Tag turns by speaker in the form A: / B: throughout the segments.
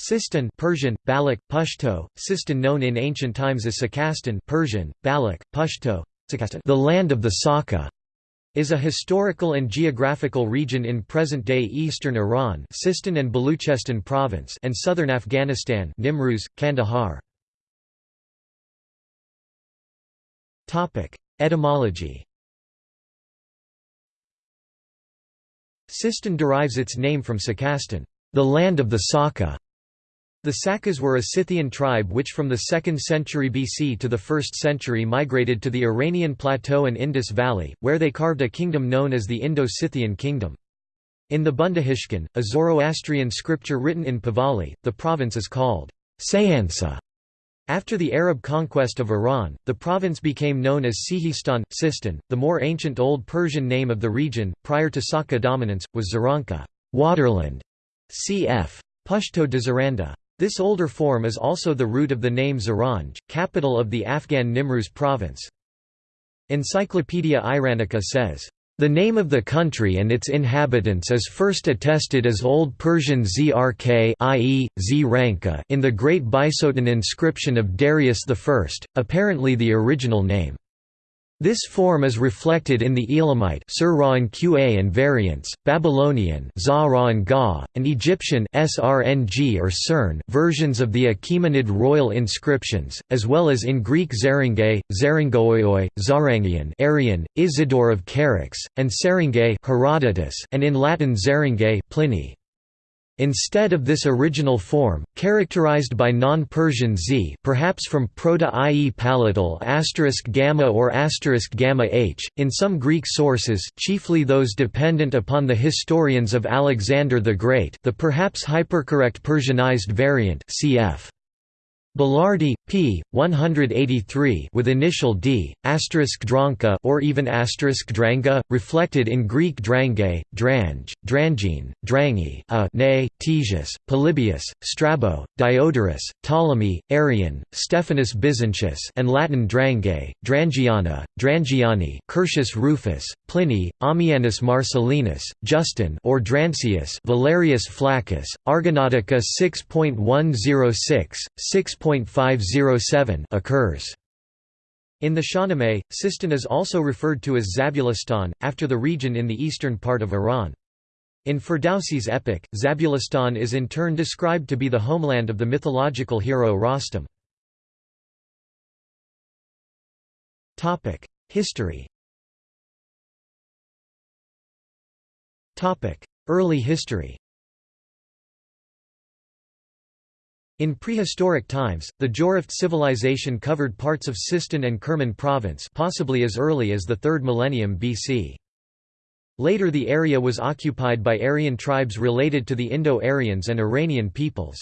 A: Sistan Persian, Baloch, Pashto, Sistan known in ancient times as Sakastan Persian, Baloch, Pashto, the land of the Saka, is a historical and geographical region in present-day eastern Iran Sistan and Baluchestan province and southern Afghanistan Nimruz, Kandahar. Etymology. Sistan derives its name from Sakastan, the land of the Saka, the Sakas were a Scythian tribe which from the 2nd century BC to the 1st century migrated to the Iranian plateau and Indus Valley, where they carved a kingdom known as the Indo-Scythian kingdom. In the Bundahishn, a Zoroastrian scripture written in Pahlavi, the province is called Sayansa. After the Arab conquest of Iran, the province became known as Sihistan, Sistan. The more ancient Old Persian name of the region, prior to Saka dominance, was Zaranka waterland", cf. Pashto de Zaranda. This older form is also the root of the name Zaranj, capital of the Afghan Nimruz province. Encyclopaedia Iranica says, "...the name of the country and its inhabitants is first attested as Old Persian Zrk i.e., Zranka in the Great Bisotun inscription of Darius I, apparently the original name. This form is reflected in the Elamite Qa and variants, Babylonian Ga, and Egyptian Srng or Cern versions of the Achaemenid royal inscriptions, as well as in Greek Zerengay, Zerengoioi, Zarangian Arrian, Isidore of Charax, and Serengay Herodotus, and in Latin Zerengay Pliny. Instead of this original form, characterized by non-Persian z perhaps from Proto-IE palatal asterisk gamma or asterisk gamma h, in some Greek sources chiefly those dependent upon the historians of Alexander the Great the perhaps hypercorrect Persianized variant cf. Belardi, p. 183 with initial d, asterisk dranka or even asterisk dranga, reflected in Greek drange, drange, drangine, drangi, a, ne, Ctesias, Polybius, Strabo, Diodorus, Ptolemy, Arrian, Stephanus Byzantius and Latin drange, drangiana, drangiani, Curtius Rufus, Pliny, Ammianus Marcellinus, Justin or Drancius, Valerius Flaccus, Argonautica 6.106, 6 6.507 occurs. In the Shahnameh, Sistan is also referred to as Zabulistan, after the region in the eastern part of Iran. In Ferdowsi's epic, Zabulistan is in turn described to be the homeland of the mythological hero Rostam. History Early history In prehistoric times, the Jiroft civilization covered parts of Sistan and Kerman province possibly as early as the 3rd millennium BC. Later the area was occupied by Aryan tribes related to the Indo-Aryans and Iranian peoples.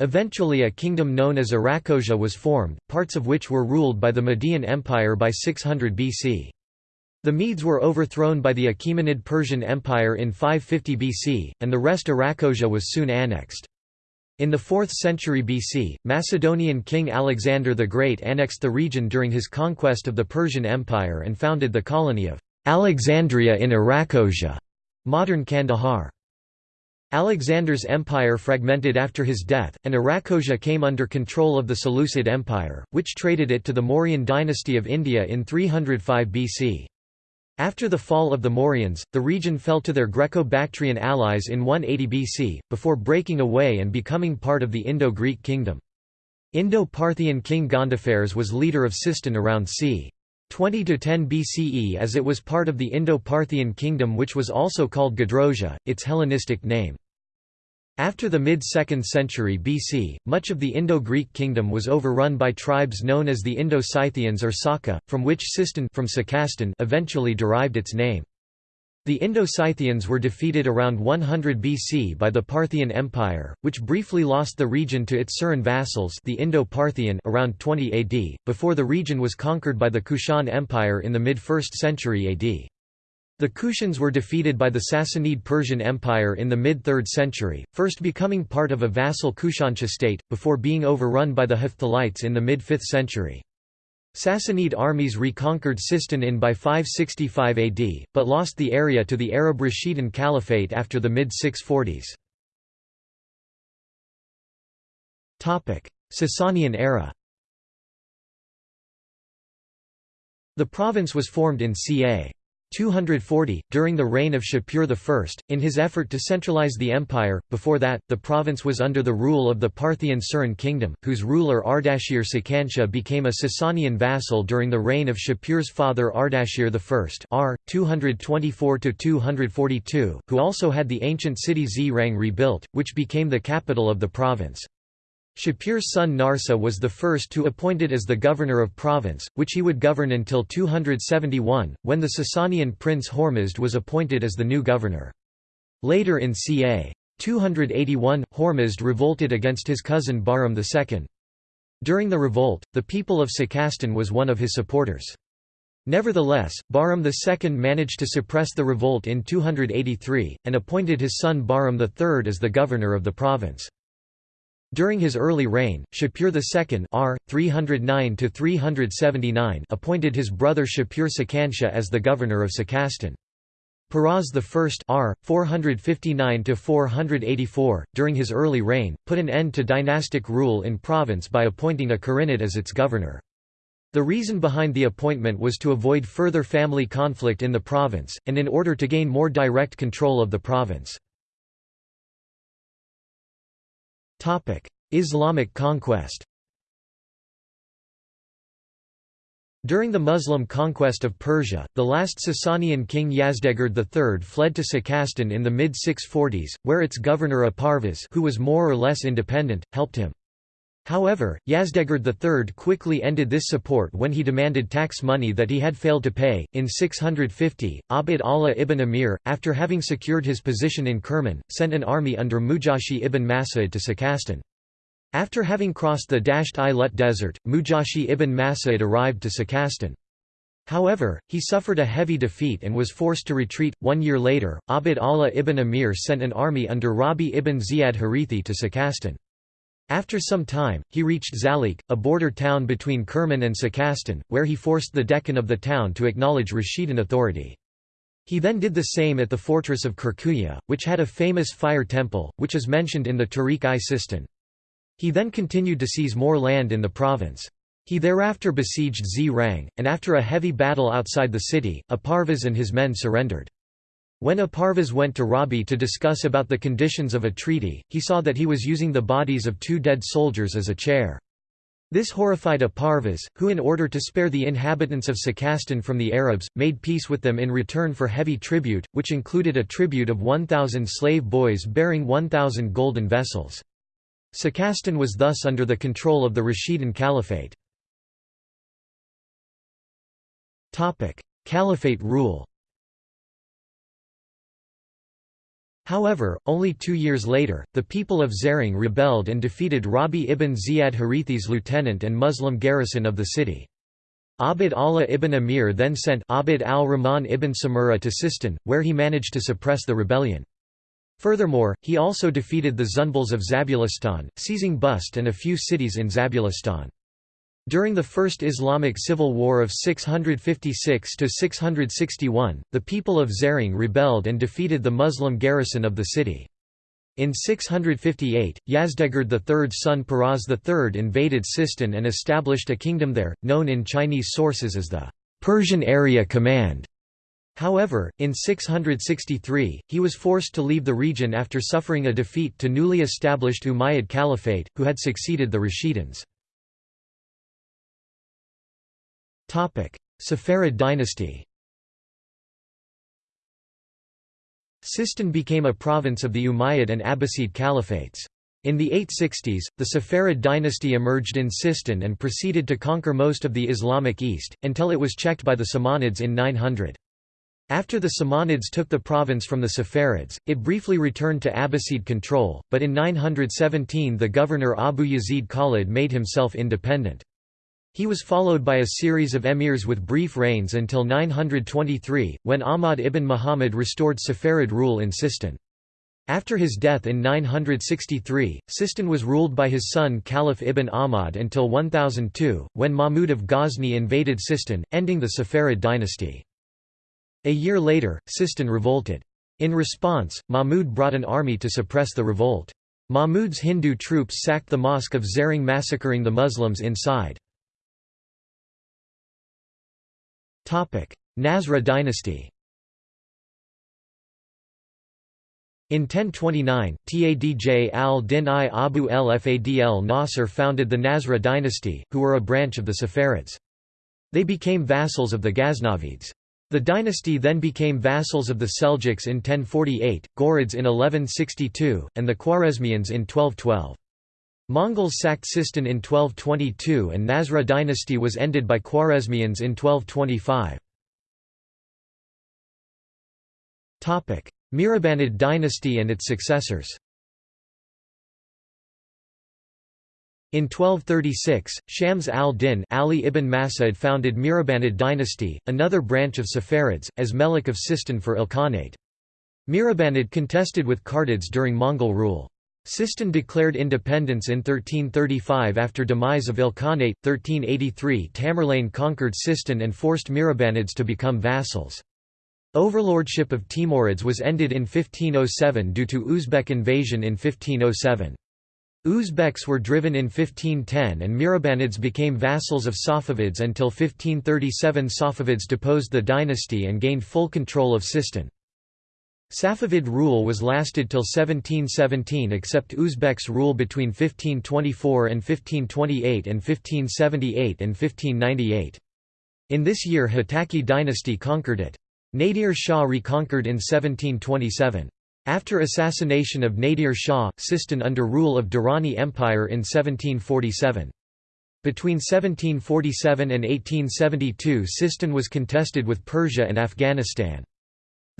A: Eventually a kingdom known as Arachosia was formed, parts of which were ruled by the Median Empire by 600 BC. The Medes were overthrown by the Achaemenid Persian Empire in 550 BC, and the rest Arachosia was soon annexed. In the 4th century BC, Macedonian king Alexander the Great annexed the region during his conquest of the Persian Empire and founded the colony of Alexandria in Arachosia, modern Kandahar. Alexander's empire fragmented after his death, and Arachosia came under control of the Seleucid Empire, which traded it to the Mauryan dynasty of India in 305 BC. After the fall of the Mauryans, the region fell to their Greco-Bactrian allies in 180 BC, before breaking away and becoming part of the Indo-Greek kingdom. Indo-Parthian king Gondophares was leader of Sistan around c. 20–10 BCE as it was part of the Indo-Parthian kingdom which was also called Gedrosia, its Hellenistic name. After the mid-2nd century BC, much of the Indo-Greek kingdom was overrun by tribes known as the Indo-Scythians or Saka, from which Sistan from eventually derived its name. The Indo-Scythians were defeated around 100 BC by the Parthian Empire, which briefly lost the region to its Suren vassals the Indo-Parthian around 20 AD, before the region was conquered by the Kushan Empire in the mid-1st century AD. The Kushans were defeated by the Sassanid Persian Empire in the mid-3rd century, first becoming part of a vassal Kushanshah state, before being overrun by the Hephthalites in the mid-5th century. Sassanid armies reconquered Sistan in by 565 AD, but lost the area to the Arab Rashidun Caliphate after the mid-640s. Sasanian era The province was formed in ca. 240, during the reign of Shapur I, in his effort to centralize the empire. Before that, the province was under the rule of the Parthian Suren kingdom, whose ruler Ardashir Sakantia became a Sasanian vassal during the reign of Shapur's father Ardashir I r. 224–242, who also had the ancient city Zrang rebuilt, which became the capital of the province. Shapur's son Narseh was the first to be appointed as the governor of province, which he would govern until 271, when the Sasanian prince Hormizd was appointed as the new governor. Later in ca. 281, Hormizd revolted against his cousin Bahram II. During the revolt, the people of Sakastan was one of his supporters. Nevertheless, Bahram II managed to suppress the revolt in 283, and appointed his son Bahram III as the governor of the province. During his early reign, Shapur II r. 309 appointed his brother Shapur Sakanshah as the governor of Sakastan. Peroz I r. 459–484, during his early reign, put an end to dynastic rule in province by appointing a Karinid as its governor. The reason behind the appointment was to avoid further family conflict in the province, and in order to gain more direct control of the province. Islamic conquest During the Muslim conquest of Persia, the last Sasanian king Yazdegerd III fled to Sakastan in the mid-640s, where its governor Aparvaz who was more or less independent, helped him. However, Yazdegerd III quickly ended this support when he demanded tax money that he had failed to pay. In 650, Abd Allah ibn Amir, after having secured his position in Kerman, sent an army under Mujashi ibn Mas'ud to Sakastan. After having crossed the Dasht-i-Lut desert, Mujashi ibn Mas'ud arrived to Sakastan. However, he suffered a heavy defeat and was forced to retreat. One year later, Abd Allah ibn Amir sent an army under Rabi ibn Ziyad Harithi to Sakastan. After some time, he reached Zalik, a border town between Kerman and Sakastan, where he forced the dehqan of the town to acknowledge Rashidun authority. He then did the same at the fortress of Kirkuya, which had a famous fire temple, which is mentioned in the Tarikh-i-Sistan. He then continued to seize more land in the province. He thereafter besieged Zrang, and after a heavy battle outside the city, Aparvaz and his men surrendered. When Aparvaz went to Rabi to discuss about the conditions of a treaty, he saw that he was using the bodies of two dead soldiers as a chair. This horrified Aparvaz, who in order to spare the inhabitants of Sakastan from the Arabs, made peace with them in return for heavy tribute, which included a tribute of 1,000 slave boys bearing 1,000 golden vessels. Sakastan was thus under the control of the Rashidun Caliphate. Caliphate rule However, only two years later, the people of Zering rebelled and defeated Rabi ibn Ziyad Harithi's lieutenant and Muslim garrison of the city. Abd Allah ibn Amir then sent Abd al-Rahman ibn Samura to Sistan, where he managed to suppress the rebellion. Furthermore, he also defeated the Zunbils of Zabulistan, seizing Bust and a few cities in Zabulistan. During the First Islamic Civil War of 656–661, the people of Zering rebelled and defeated the Muslim garrison of the city. In 658, Yazdegerd III's son Peroz III invaded Sistan and established a kingdom there, known in Chinese sources as the Persian Area Command. However, in 663, he was forced to leave the region after suffering a defeat to newly established Umayyad Caliphate, who had succeeded the Rashidids. Saffarid dynasty Sistan became a province of the Umayyad and Abbasid caliphates. In the 860s, the Saffarid dynasty emerged in Sistan and proceeded to conquer most of the Islamic East, until it was checked by the Samanids in 900. After the Samanids took the province from the Saffarids, it briefly returned to Abbasid control, but in 917 the governor Abu Yazid Khalid made himself independent. He was followed by a series of emirs with brief reigns until 923, when Ahmad ibn Muhammad restored Saffarid rule in Sistan. After his death in 963, Sistan was ruled by his son Khalaf ibn Ahmad until 1002, when Mahmud of Ghazni invaded Sistan, ending the Saffarid dynasty. A year later, Sistan revolted. In response, Mahmud brought an army to suppress the revolt. Mahmud's Hindu troops sacked the mosque of Zering massacring the Muslims inside. Nasra dynasty In 1029, Tadj al-Din i Abu el-Fadl Nasr founded the Nasra dynasty, who were a branch of the Saffarids. They became vassals of the Ghaznavids. The dynasty then became vassals of the Seljuks in 1048, Ghurids in 1162, and the Khwarezmians in 1212. Mongols sacked Sistan in 1222 and Nasra dynasty was ended by Khwarezmians in 1225. Mihrabanid dynasty and its successors In 1236, Shams al-Din Ali ibn Mas'ud founded Mihrabanid dynasty, another branch of Saffarids, as Melik of Sistan for Ilkhanate. Mihrabanid contested with Kartids during Mongol rule. Sistan declared independence in 1335 after demise of Ilkhanate. 1383 Tamerlane conquered Sistan and forced Mihrabanids to become vassals. Overlordship of Timurids was ended in 1507 due to Uzbek invasion in 1507. Uzbeks were driven in 1510 and Mihrabanids became vassals of Safavids until 1537 Safavids deposed the dynasty and gained full control of Sistan. Safavid rule was lasted till 1717 except Uzbeks rule between 1524 and 1528 and 1578 and 1598. In this year Hotaki dynasty conquered it. Nadir Shah reconquered in 1727. After assassination of Nadir Shah, Sistan under rule of Durrani Empire in 1747. Between 1747 and 1872 Sistan was contested with Persia and Afghanistan.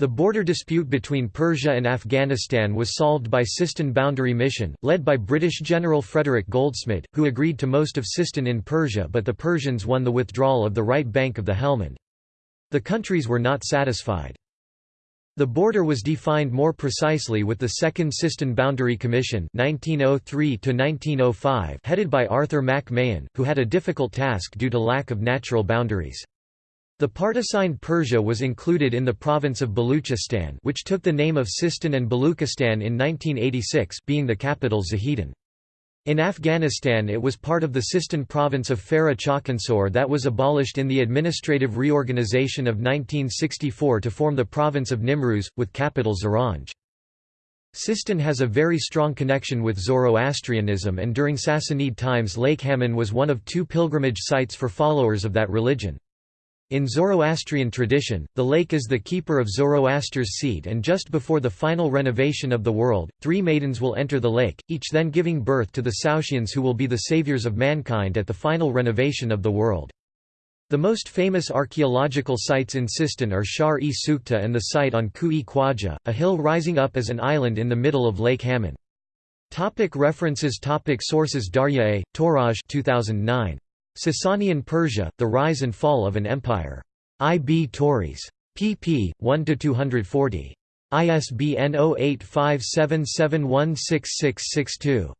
A: The border dispute between Persia and Afghanistan was solved by Sistan Boundary Mission, led by British General Frederick Goldsmid, who agreed to most of Sistan in Persia but the Persians won the withdrawal of the right bank of the Helmand. The countries were not satisfied. The border was defined more precisely with the Second Sistan Boundary Commission 1903 headed by Arthur MacMahon, who had a difficult task due to lack of natural boundaries. The part assigned Persia was included in the province of Baluchistan which took the name of Sistan and Baluchistan in 1986 being the capital Zahedan. In Afghanistan it was part of the Sistan province of Farah Chakansor that was abolished in the administrative reorganization of 1964 to form the province of Nimruz, with capital Zaranj. Sistan has a very strong connection with Zoroastrianism and during Sassanid times Lake Hamun was one of two pilgrimage sites for followers of that religion. In Zoroastrian tradition, the lake is the keeper of Zoroaster's seed and just before the final renovation of the world, three maidens will enter the lake, each then giving birth to the Saoshyans who will be the saviors of mankind at the final renovation of the world. The most famous archaeological sites in Sistan are Shahr-e Sukhteh and the site on Kuh-e Khwaja, a hill rising up as an island in the middle of Lake Hamun. Topic references Topic Sources Darya A. Touraj 2009. Sasanian Persia, The Rise and Fall of an Empire. I. B. Tauris. pp. 1–240. ISBN 0857716662.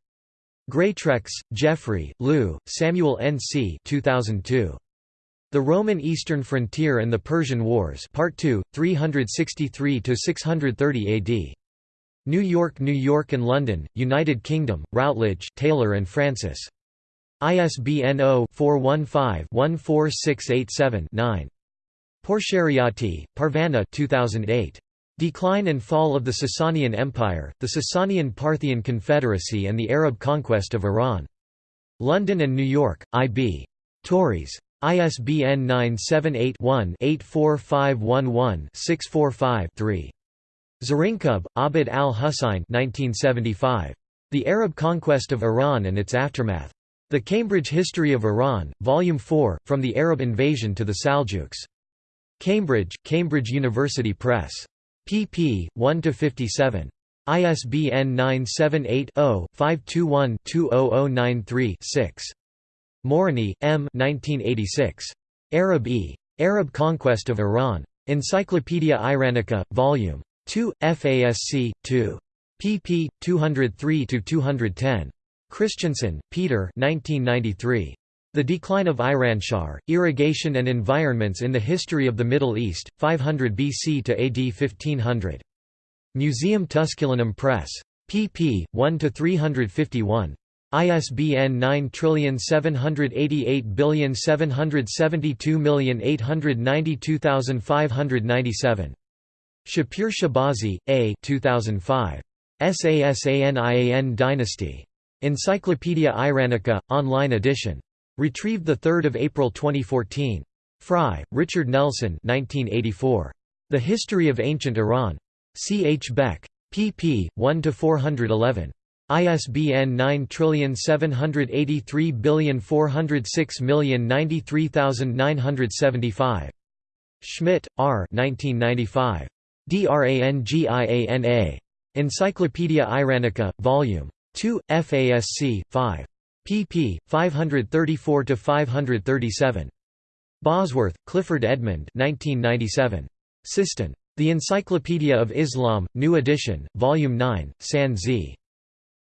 A: Greatrex, Geoffrey, Lieu, Samuel N. C. 2002. The Roman Eastern Frontier and the Persian Wars Part 2, 363–630 AD. New York New York and London, United Kingdom, Routledge, Taylor and Francis. ISBN 0-415-14687-9. Pourshariati, Parvaneh 2008. Decline and Fall of the Sasanian Empire, the Sasanian-Parthian Confederacy and the Arab Conquest of Iran. London and New York, I.B. Tauris. ISBN 978-1-84511-645-3. Zarrinkub, Abd al-Hussein The Arab Conquest of Iran and its Aftermath. The Cambridge History of Iran, Volume 4, From the Arab Invasion to the Saljuks. Cambridge, Cambridge University Press. pp. 1–57. ISBN 978-0-521-20093-6. Morony, M. 1986. Arab E. Arab Conquest of Iran. Encyclopaedia Iranica, Vol. 2, FASC, 2. pp. 203–210. Christensen, Peter 1993. The Decline of Iranshahr, Irrigation and Environments in the History of the Middle East, 500 BC to AD 1500. Museum Tusculanum Press. pp. 1–351. ISBN 9788772892597. Shapur Shahbazi, A. 2005. Sasanian Dynasty. Encyclopaedia Iranica, online edition. Retrieved 3 April 2014. Frye, Richard Nelson 1984. The History of Ancient Iran. C. H. Beck. pp. 1–411. ISBN 9783406093975. Schmidt, R. 1995. DRANGIANA. Encyclopaedia Iranica, Vol. 2, FASC, 5. pp. 534–537. Bosworth, Clifford Edmund 1997. Sistan. The Encyclopedia of Islam, New Edition, Volume 9, San Z.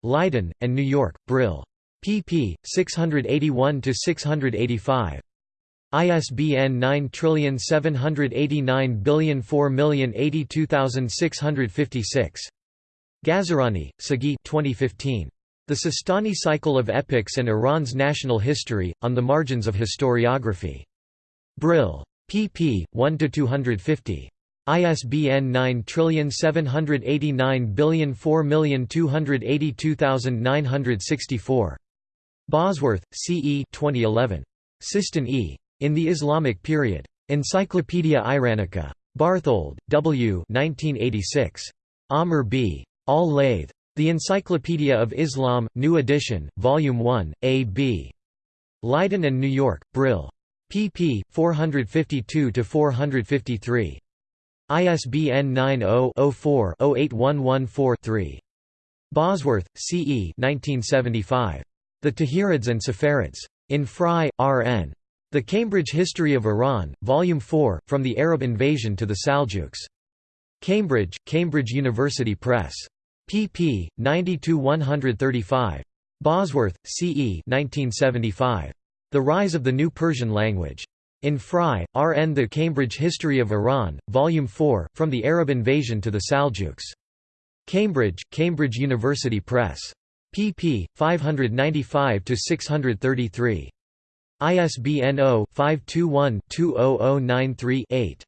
A: Leiden, and New York, Brill. pp. 681–685. ISBN 9789004082656. Ghazarani, Sagi 2015. The Sistani Cycle of Epics and Iran's National History, on the Margins of Historiography. Brill. pp. 1–250. ISBN 9789004282964. Bosworth, C. E. 2011. Sistan E. In the Islamic Period. Encyclopaedia Iranica. Barthold, W. 1986. Amr B. Al-Layth. The Encyclopedia of Islam, New Edition, Volume 1, A. B. Leiden and New York, Brill. pp. 452–453. ISBN 90-04-08114-3. Bosworth, C. E. 1975. The Tahirids and Saffarids. In Frye, R. N. The Cambridge History of Iran, Volume 4, From the Arab Invasion to the Saljuks. Cambridge, Cambridge University Press. Pp. 90–135. Bosworth, C. E. 1975. The Rise of the New Persian Language. In Frye, R. N. The Cambridge History of Iran, Volume 4, From the Arab Invasion to the Saljuks. Cambridge, Cambridge University Press. pp. 595–633. ISBN 0-521-20093-8.